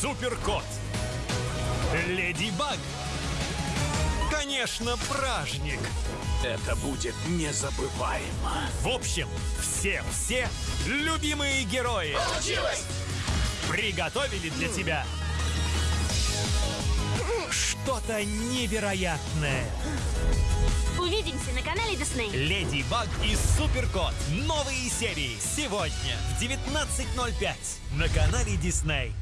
Суперкот. Леди Баг. Конечно, праздник. Это будет незабываемо. В общем, все-все любимые герои Получилось! приготовили для тебя что-то невероятное. Увидимся на канале Дисней. Леди Баг и Суперкот. Новые серии сегодня в 19.05 на канале Дисней.